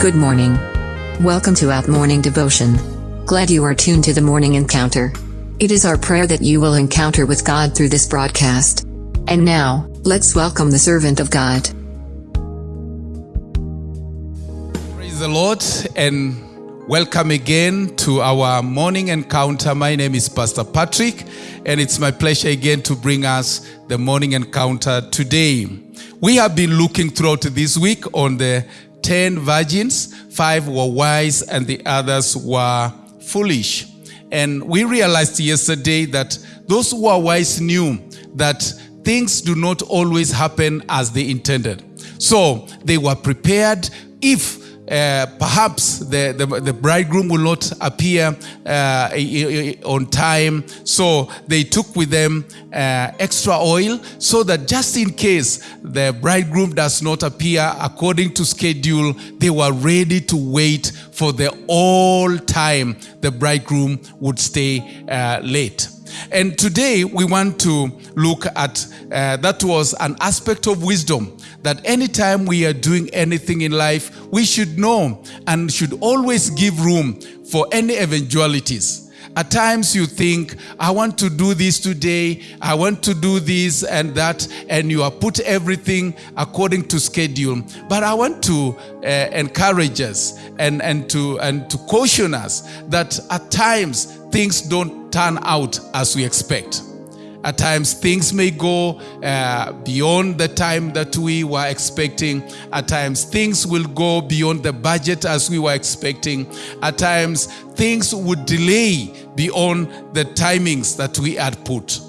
Good morning. Welcome to Out Morning Devotion. Glad you are tuned to the morning encounter. It is our prayer that you will encounter with God through this broadcast. And now, let's welcome the servant of God. Praise the Lord and welcome again to our morning encounter. My name is Pastor Patrick, and it's my pleasure again to bring us the morning encounter today. We have been looking throughout this week on the 10 virgins, five were wise, and the others were foolish. And we realized yesterday that those who are wise knew that things do not always happen as they intended. So they were prepared if uh, perhaps the, the, the, bridegroom will not appear uh, on time. So they took with them uh, extra oil so that just in case the bridegroom does not appear according to schedule, they were ready to wait for the all time the bridegroom would stay late. And today we want to look at that was an aspect of wisdom that anytime we are doing anything in life, we should know and should always give room for any eventualities. At times you think, I want to do this today, I want to do this and that, and you have put everything according to schedule. But I want to uh, encourage us and, and, to, and to caution us that at times things don't turn out as we expect. At times, things may go uh, beyond the time that we were expecting. At times, things will go beyond the budget as we were expecting. At times, things would delay beyond the timings that we had put.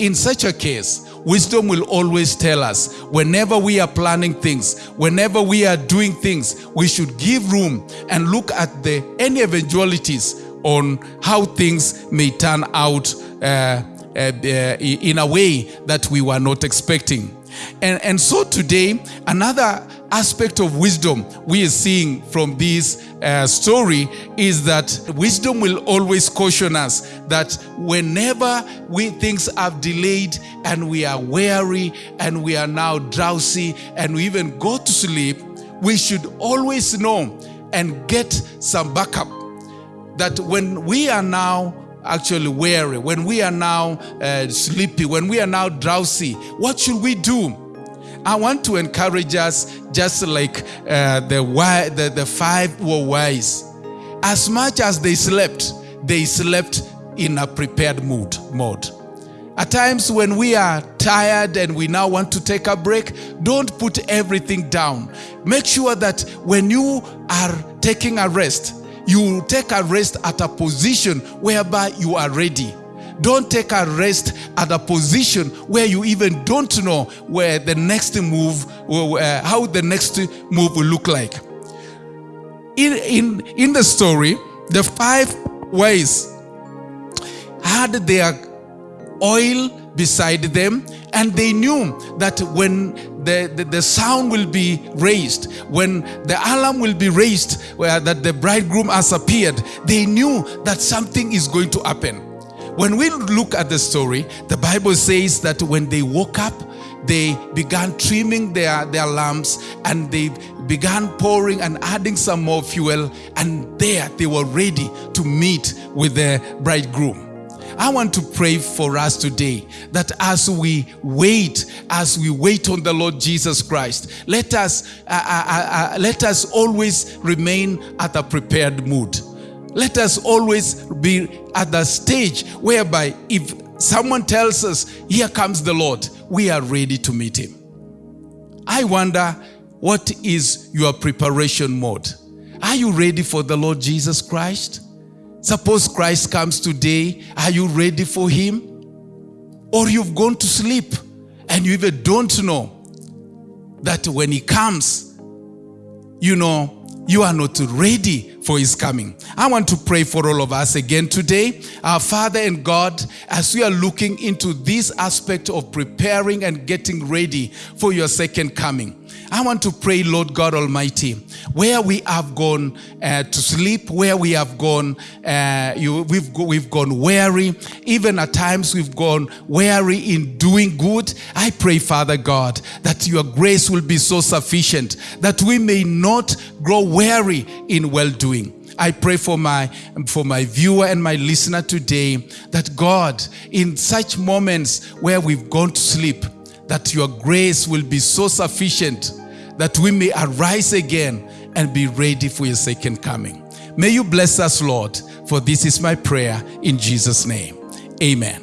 In such a case, wisdom will always tell us whenever we are planning things, whenever we are doing things, we should give room and look at the any eventualities on how things may turn out uh, uh, uh, in a way that we were not expecting. And, and so today, another aspect of wisdom we are seeing from this uh, story is that wisdom will always caution us that whenever we things have delayed and we are weary and we are now drowsy and we even go to sleep, we should always know and get some backup that when we are now actually weary, when we are now uh, sleepy, when we are now drowsy, what should we do? I want to encourage us, just like uh, the, the, the five were wise. As much as they slept, they slept in a prepared mood mode. At times when we are tired and we now want to take a break, don't put everything down. Make sure that when you are taking a rest, you will take a rest at a position whereby you are ready. Don't take a rest at a position where you even don't know where the next move, how the next move will look like. In, in, in the story, the five ways had their oil beside them and they knew that when the, the, the, sound will be raised, when the alarm will be raised, where that the bridegroom has appeared, they knew that something is going to happen. When we look at the story, the Bible says that when they woke up, they began trimming their, their lamps and they began pouring and adding some more fuel and there they were ready to meet with the bridegroom. I want to pray for us today that as we wait, as we wait on the Lord Jesus Christ, let us, uh, uh, uh, uh, let us always remain at a prepared mood. Let us always be at the stage whereby if someone tells us, here comes the Lord, we are ready to meet him. I wonder, what is your preparation mode? Are you ready for the Lord Jesus Christ? Suppose Christ comes today, are you ready for him? Or you've gone to sleep and you even don't know that when he comes, you know, you are not ready for his coming. I want to pray for all of us again today. Our Father and God, as we are looking into this aspect of preparing and getting ready for your second coming, I want to pray, Lord God Almighty, where we have gone uh, to sleep, where we have gone, uh, you, we've, go, we've gone weary, even at times we've gone weary in doing good. I pray, Father God, that your grace will be so sufficient that we may not grow weary in well doing. I pray for my for my viewer and my listener today that God in such moments where we've gone to sleep that your grace will be so sufficient that we may arise again and be ready for your second coming. May you bless us, Lord, for this is my prayer in Jesus' name. Amen.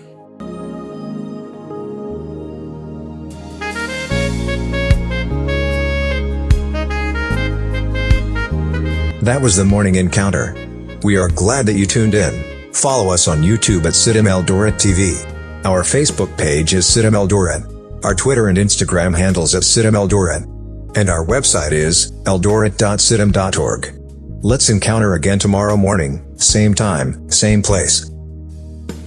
That was the morning encounter. We are glad that you tuned in. Follow us on YouTube at CITAM Eldoret TV. Our Facebook page is CITAM Eldoret. Our Twitter and Instagram handles at CITAM Eldoret. And our website is eldoret.citam.org. Let's encounter again tomorrow morning, same time, same place.